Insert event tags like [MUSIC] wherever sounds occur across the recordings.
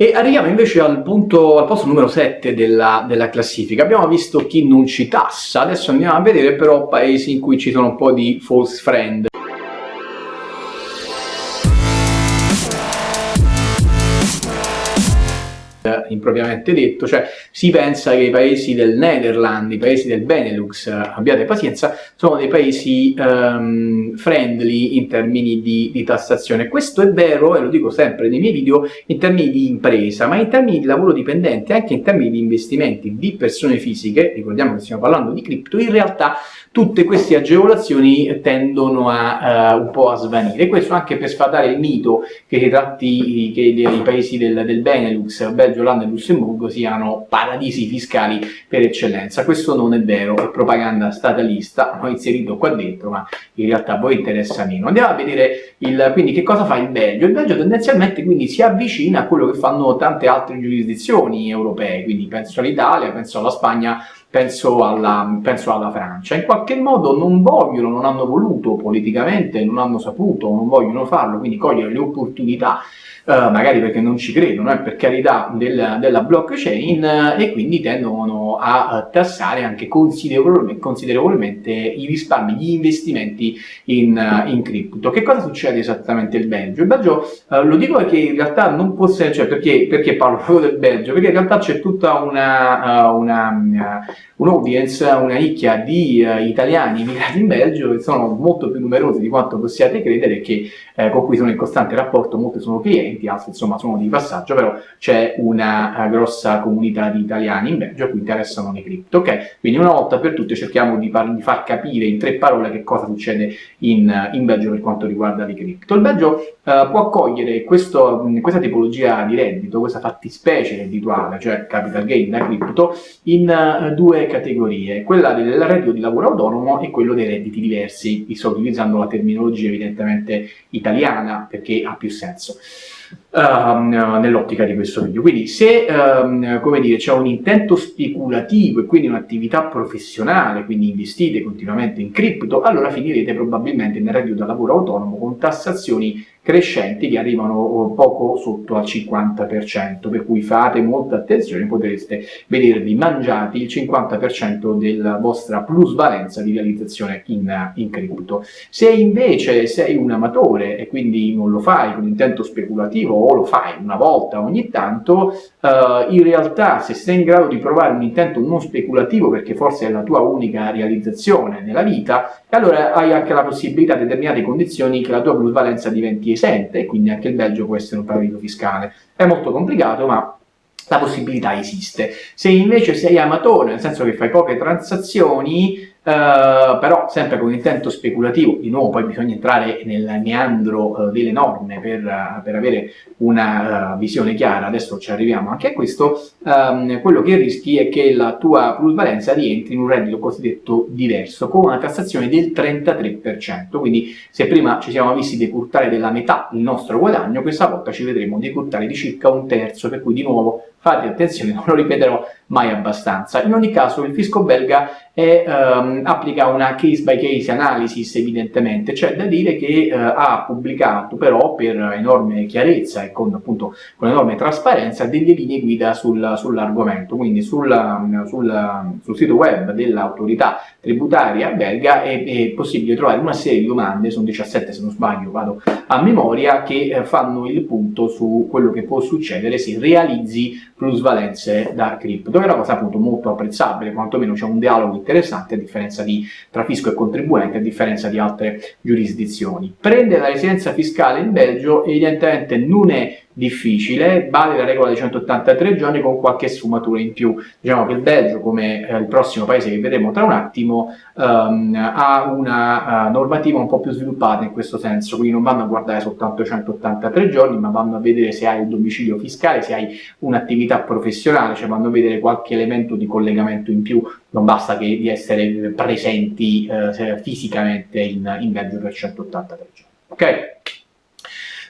E arriviamo invece al, punto, al posto numero 7 della, della, classifica. Abbiamo visto chi non ci tassa, adesso andiamo a vedere però paesi in cui ci sono un po' di false friend. Impropriamente detto, cioè si pensa che i paesi del Netherlands, i paesi del Benelux, eh, abbiate pazienza, sono dei paesi um, friendly in termini di, di, tassazione. Questo è vero, e lo dico sempre nei miei video, in termini di impresa, ma in termini di lavoro dipendente, anche in termini di investimenti di persone fisiche, ricordiamo che stiamo parlando di cripto, in realtà tutte queste agevolazioni tendono a uh, un po' a svanire. Questo anche per sfatare il mito che si tratti che i paesi del, del Benelux, Belgio, Olanda e Lussemburgo siano paradisi fiscali per eccellenza. Questo non è vero, è propaganda statalista, [LAUGHS] ho inserito qua dentro, ma in realtà a voi interessa meno. Andiamo a vedere il, quindi che cosa fa il Belgio. Il Belgio tendenzialmente quindi si avvicina a quello che fanno tante altre giurisdizioni europee, quindi penso all'Italia, penso alla Spagna, penso alla, penso alla, Francia. In qualche modo non vogliono, non hanno voluto politicamente, non hanno saputo, non vogliono farlo, quindi cogliere le opportunità Uh, magari perché non ci credono, eh, per carità, del, della blockchain uh, e quindi tendono a uh, tassare anche considerevolmente, considerevolmente, i risparmi, gli investimenti in, in, cripto. Che cosa succede esattamente il Belgio? Il Belgio, lo dico perché in realtà non può essere, cioè perché, perché parlo [LAUGHS] proprio del Belgio? Perché in realtà c'è tutta una, una un'audience, una nicchia di italiani immigrati in Belgio che sono molto più numerosi di quanto possiate credere che eh, con cui sono in costante rapporto, molti sono clienti, altri insomma sono di passaggio, però c'è una uh, grossa comunità di italiani in Belgio a cui interessano le cripto, ok? Quindi una volta per tutte cerchiamo di, di far capire in tre parole che cosa succede in, in Belgio per quanto riguarda le cripto. Il Belgio può accogliere questo, questa tipologia di reddito, questa fattispecie reddituale, cioè capital gain da cripto, in due categorie, quella del reddito di lavoro autonomo e quello dei redditi diversi. Vi sto utilizzando la terminologia evidentemente italiana perché ha più senso. Um, nell'ottica di questo video. Quindi se um, c'è un intento speculativo e quindi un'attività professionale, quindi investite continuamente in cripto, allora finirete probabilmente nel reddito da lavoro autonomo con tassazioni crescenti che arrivano poco sotto al 50%, per cui fate molta attenzione, potreste vedervi mangiati il 50% della vostra plusvalenza di realizzazione in, in cripto. Se invece sei un amatore e quindi non lo fai con intento speculativo o lo fai una volta ogni tanto, eh, in realtà se sei in grado di provare un intento non speculativo perché forse è la tua unica realizzazione nella vita, allora hai anche la possibilità a determinate condizioni che la tua plusvalenza diventi esente e quindi anche il Belgio può essere un paradiso fiscale. È molto complicato ma la possibilità esiste. Se invece sei amatore, nel senso che fai poche transazioni, Uh, però sempre con intento speculativo, di nuovo poi bisogna entrare nel meandro uh, delle norme per, uh, per avere una visione chiara, adesso ci arriviamo anche a questo, um, quello che rischi è che la tua plusvalenza rientri in un reddito cosiddetto diverso, con una tassazione del 33%, quindi se prima ci siamo visti decurtare della metà il nostro guadagno, questa volta ci vedremo decurtare di circa un terzo, per cui di nuovo fate attenzione, non lo ripeterò mai abbastanza. In ogni caso il fisco belga è, um, applica una case by case analysis evidentemente, c'è da dire che uh, ha pubblicato però per enorme chiarezza e con, appunto, con enorme trasparenza delle linee guida sul, sull'argomento, quindi sul, sul, sul, sito web dell'autorità tributaria belga è, è, possibile trovare una serie di domande, sono 17 se non sbaglio, vado a memoria, che eh, fanno il punto su quello che può succedere se realizzi plusvalenze da cripto è una cosa appunto molto apprezzabile, quantomeno c'è un dialogo interessante a differenza di tra fisco e contribuente, a differenza di altre giurisdizioni. Prendere la residenza fiscale in Belgio evidentemente non è difficile, vale la regola dei 183 giorni con qualche sfumatura in più. Diciamo che il Belgio, come eh, il prossimo paese che vedremo tra un attimo, um, ha una uh, normativa un po' più sviluppata in questo senso, quindi non vanno a guardare soltanto i 183 giorni, ma vanno a vedere se hai il domicilio fiscale, se hai un'attività professionale, cioè vanno a vedere qualche elemento di collegamento in più, non basta che di essere presenti uh, fisicamente in, in Belgio per 183 giorni.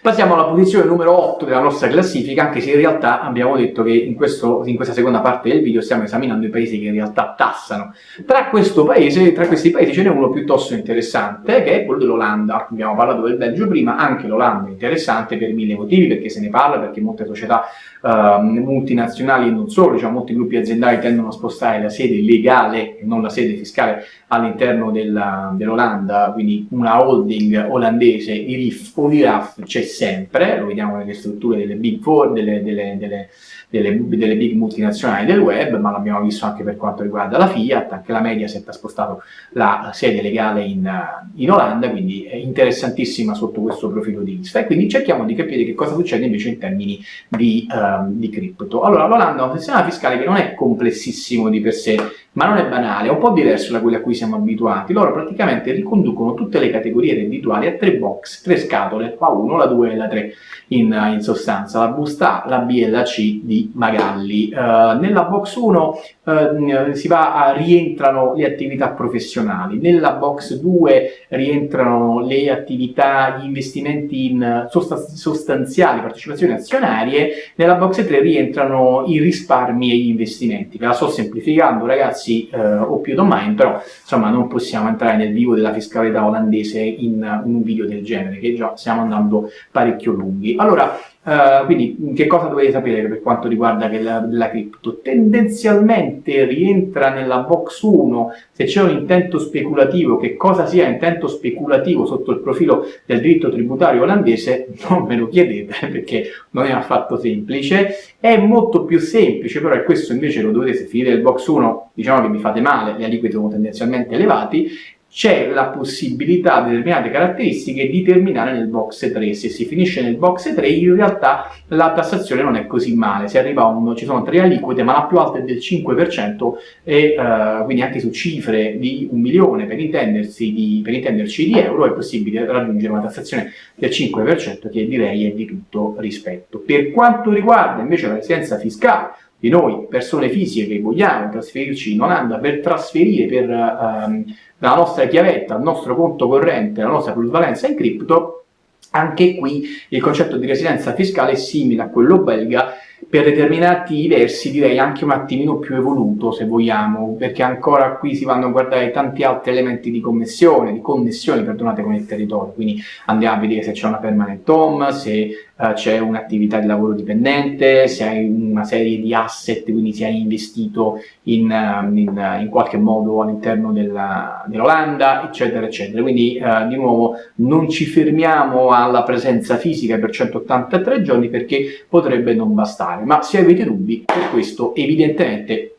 Ok? Passiamo alla posizione numero 8 della nostra classifica, anche se in realtà abbiamo detto che in, questo, in, questa seconda parte del video stiamo esaminando i paesi che in realtà tassano. Tra, paese, tra questi paesi ce n'è uno piuttosto interessante, che è quello dell'Olanda. Abbiamo parlato del Belgio prima, anche l'Olanda è interessante per mille motivi, perché se ne parla, perché molte società uh, multinazionali e non solo, diciamo, molti gruppi aziendali tendono a spostare la sede legale e non la sede fiscale all'interno dell'Olanda, quindi una holding olandese, IRIF o l'IRAF c'è sempre, lo vediamo nelle strutture delle Big Four, delle, delle, delle, delle, big multinazionali del web, ma l'abbiamo visto anche per quanto riguarda la Fiat, anche la Mediaset ha spostato la sede legale in, in Olanda, quindi è interessantissima sotto questo profilo di vista. E quindi cerchiamo di capire che cosa succede invece in termini di, um, di cripto. Allora, l'Olanda ha un sistema fiscale che non è complessissimo di per sé, ma non è banale, è un po' diverso da quelli a cui siamo abituati. Loro praticamente riconducono tutte le categorie reddituali a tre box, tre scatole, la 1, la 2 e la 3 in, in sostanza, la busta la B e la C di Magalli. Uh, nella box 1 uh, eh, si va a, rientrano le attività professionali, nella box 2 rientrano le attività, gli investimenti in sostanziali partecipazioni azionarie, nella box 3 rientrano i risparmi e gli investimenti. Ve la sto semplificando ragazzi, eh, o più domani, però insomma non possiamo entrare nel vivo della fiscalità olandese in, in un video del genere, che già stiamo andando parecchio lunghi. Allora, Uh, quindi che cosa dovete sapere per quanto riguarda la, la cripto? Tendenzialmente rientra nella box 1 se c'è un intento speculativo, che cosa sia intento speculativo sotto il profilo del diritto tributario olandese, [LAUGHS] non me lo chiedete perché non è affatto semplice, è molto più semplice, però e questo invece lo dovete, se finite il box 1 diciamo che vi fate male, le aliquote sono tendenzialmente elevati, c'è la possibilità di determinate caratteristiche di terminare nel box 3. Se si finisce nel box 3 in realtà la tassazione non è così male, si arriva a uno, ci sono tre aliquote ma la più alta è del 5% e uh, quindi anche su cifre di un milione per, di, per intenderci di euro è possibile raggiungere una tassazione del 5% che direi è di tutto rispetto. Per quanto riguarda invece la residenza fiscale, di noi, persone fisiche che vogliamo trasferirci in Olanda per trasferire per, um, dalla nostra chiavetta al nostro conto corrente la nostra plusvalenza in cripto, anche qui il concetto di residenza fiscale è simile a quello belga, per determinati versi direi anche un attimino più evoluto se vogliamo, perché ancora qui si vanno a guardare tanti altri elementi di connessione, di connessione, perdonate, con il territorio, quindi andiamo a vedere se c'è una permanent home, se uh, c'è un'attività di lavoro dipendente, se hai una serie di asset, quindi se hai investito in, uh, in, in qualche modo all'interno dell'Olanda, eccetera, eccetera. Quindi uh, di nuovo non ci fermiamo alla presenza fisica per 183 giorni perché potrebbe non bastare, ma se avete dubbi, per questo evidentemente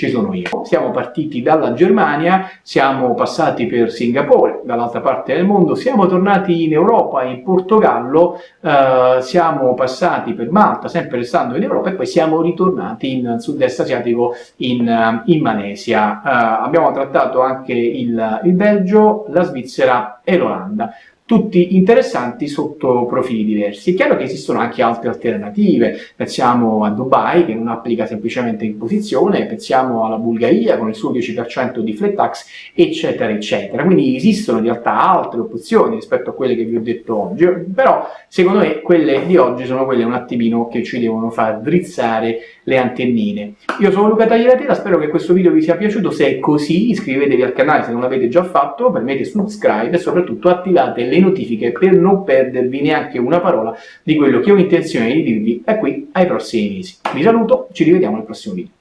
ci sono io. Siamo partiti dalla Germania, siamo passati per Singapore, dall'altra parte del mondo, siamo tornati in Europa, in Portogallo, eh, siamo passati per Malta, sempre restando in Europa, e poi siamo ritornati in sud-est asiatico, in, eh, in Malesia. Eh, abbiamo trattato anche il, il Belgio, la Svizzera e l'Olanda tutti interessanti sotto profili diversi. È chiaro che esistono anche altre alternative, pensiamo a Dubai che non applica semplicemente imposizione, pensiamo alla Bulgaria con il suo 10% di flat tax, eccetera, eccetera. Quindi esistono in realtà altre opzioni rispetto a quelle che vi ho detto oggi, però secondo me quelle di oggi sono quelle un attimino che ci devono far drizzare le antennine. Io sono Luca Tagliatela, spero che questo video vi sia piaciuto, se è così iscrivetevi al canale se non l'avete già fatto, premete subscribe e soprattutto attivate le notifiche per non perdervi neanche una parola di quello che ho intenzione di dirvi da qui ai prossimi mesi. Vi saluto, ci rivediamo nel prossimo video.